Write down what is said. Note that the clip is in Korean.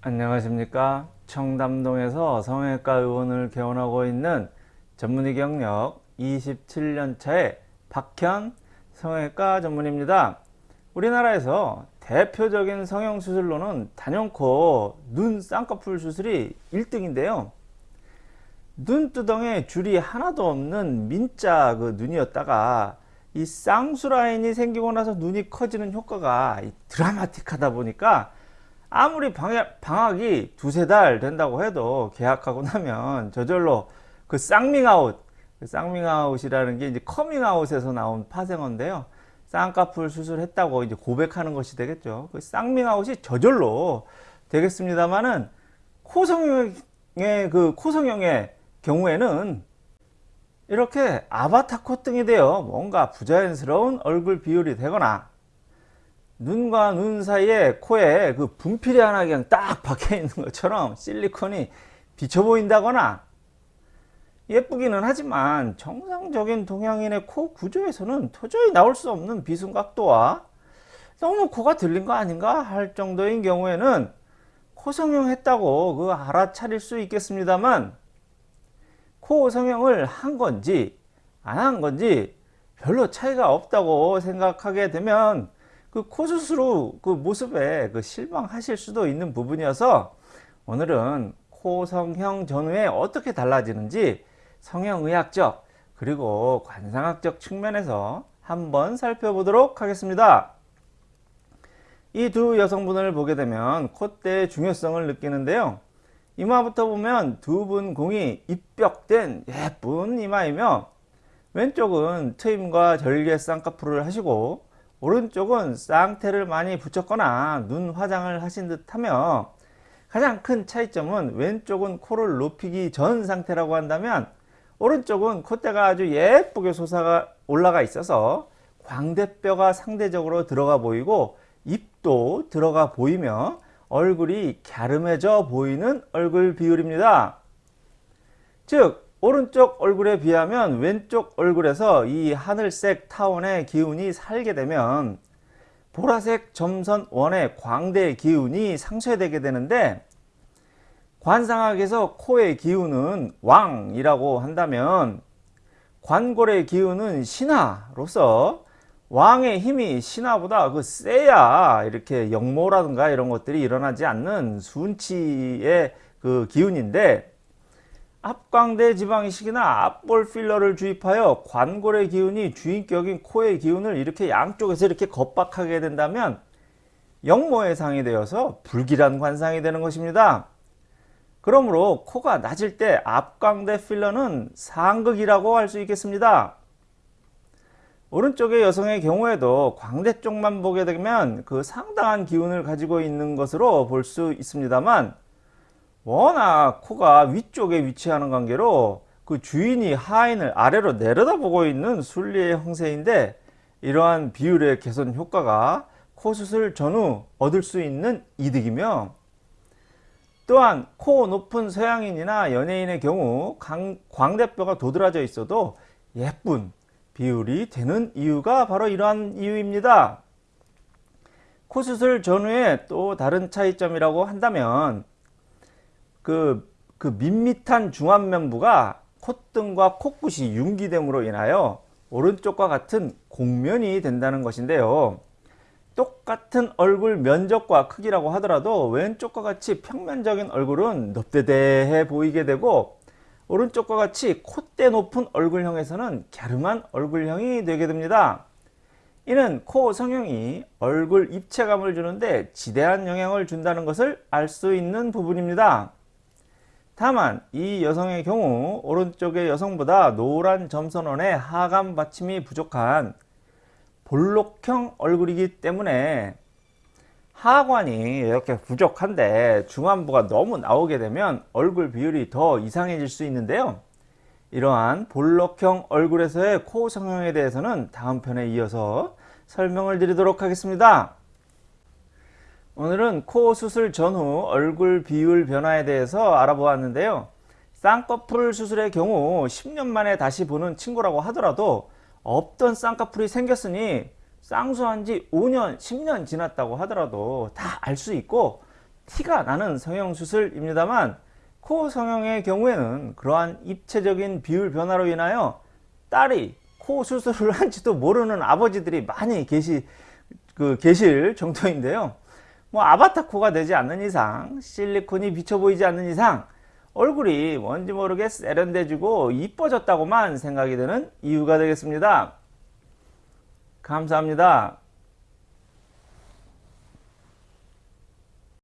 안녕하십니까? 청담동에서 성형외과 의원을 개원하고 있는 전문의 경력 27년차의 박현 성형외과 전문입니다. 우리나라에서 대표적인 성형수술로는 단연코 눈 쌍꺼풀 수술이 1등인데요. 눈두덩에 줄이 하나도 없는 민자 그 눈이었다가 이 쌍수 라인이 생기고 나서 눈이 커지는 효과가 드라마틱하다 보니까 아무리 방학, 이 두세 달 된다고 해도 개학하고 나면 저절로 그 쌍밍아웃 그 쌍밍아웃이라는 게 이제 커밍아웃에서 나온 파생어인데요. 쌍꺼풀 수술했다고 이제 고백하는 것이 되겠죠. 그 쌍밍아웃이 저절로 되겠습니다만은 코성형의 그 코성형의 경우에는 이렇게 아바타 콧등이 되어 뭔가 부자연스러운 얼굴 비율이 되거나 눈과 눈 사이에 코에 그 분필이 하나 그냥 딱 박혀 있는 것처럼 실리콘이 비쳐 보인다거나 예쁘기는 하지만 정상적인 동양인의 코 구조에서는 도저히 나올 수 없는 비순각도와 너무 코가 들린 거 아닌가 할 정도인 경우에는 코 성형했다고 그 알아차릴 수 있겠습니다만 코 성형을 한 건지 안 한 건지 별로 차이가 없다고 생각하게 되면 그 코수술후 그 모습에 그 실망하실 수도 있는 부분이어서 오늘은 코 성형 전후에 어떻게 달라지는지 성형의학적 그리고 관상학적 측면에서 한번 살펴보도록 하겠습니다. 이 두 여성분을 보게 되면 콧대의 중요성을 느끼는데요. 이마부터 보면 두 분 공이 입벽된 예쁜 이마이며 왼쪽은 트임과 절개 쌍꺼풀을 하시고 오른쪽은 쌍태를 많이 붙였거나 눈 화장을 하신 듯 하며 가장 큰 차이점은 왼쪽은 코를 높이기 전 상태라고 한다면 오른쪽은 콧대가 아주 예쁘게 솟아가 올라가 있어서 광대뼈가 상대적으로 들어가 보이고 입도 들어가 보이며 얼굴이 갸름해져 보이는 얼굴 비율입니다. 즉 오른쪽 얼굴에 비하면 왼쪽 얼굴에서 이 하늘색 타원의 기운이 살게 되면 보라색 점선 원의 광대의 기운이 상쇄되게 되는데 관상학에서 코의 기운은 왕이라고 한다면 관골의 기운은 신하로서 왕의 힘이 신하보다 그 세야 이렇게 역모라든가 이런 것들이 일어나지 않는 순치의 그 기운인데 앞광대 지방이식이나 앞볼 필러를 주입하여 관골의 기운이 주인격인 코의 기운을 이렇게 양쪽에서 이렇게 겁박하게 된다면 역모의 상이 되어서 불길한 관상이 되는 것입니다. 그러므로 코가 낮을 때 앞광대 필러는 상극이라고 할 수 있겠습니다. 오른쪽의 여성의 경우에도 광대 쪽만 보게 되면 그 상당한 기운을 가지고 있는 것으로 볼 수 있습니다만 워낙 코가 위쪽에 위치하는 관계로 그 주인이 하인을 아래로 내려다보고 있는 순리의 형세인데 이러한 비율의 개선 효과가 코 수술 전후 얻을 수 있는 이득이며 또한 코 높은 서양인이나 연예인의 경우 광대뼈가 도드라져 있어도 예쁜 비율이 되는 이유가 바로 이러한 이유입니다. 코 수술 전후에 또 다른 차이점이라고 한다면 그, 그 밋밋한 중안면부가 콧등과 코끝이 융기됨으로 인하여 오른쪽과 같은 곡면이 된다는 것인데요. 똑같은 얼굴 면적과 크기라고 하더라도 왼쪽과 같이 평면적인 얼굴은 넙대대해 보이게 되고 오른쪽과 같이 콧대 높은 얼굴형에서는 갸름한 얼굴형이 되게 됩니다. 이는 코 성형이 얼굴 입체감을 주는데 지대한 영향을 준다는 것을 알 수 있는 부분입니다. 다만 이 여성의 경우 오른쪽의 여성보다 노란 점선원의 하관 받침이 부족한 볼록형 얼굴이기 때문에 하관이 이렇게 부족한데 중안부가 너무 나오게 되면 얼굴 비율이 더 이상해질 수 있는데요. 이러한 볼록형 얼굴에서의 코 성형에 대해서는 다음 편에 이어서 설명을 드리도록 하겠습니다. 오늘은 코 수술 전후 얼굴 비율 변화에 대해서 알아보았는데요. 쌍꺼풀 수술의 경우 10년 만에 다시 보는 친구라고 하더라도 없던 쌍꺼풀이 생겼으니 쌍수한 지 5년, 10년 지났다고 하더라도 다 알 수 있고 티가 나는 성형수술입니다만 코 성형의 경우에는 그러한 입체적인 비율 변화로 인하여 딸이 코 수술을 한지도 모르는 아버지들이 많이 계시, 그, 계실 정도인데요. 뭐 아바타 코가 되지 않는 이상, 실리콘이 비쳐 보이지 않는 이상, 얼굴이 뭔지 모르게 세련돼지고 이뻐졌다고만 생각이 되는 이유가 되겠습니다. 감사합니다.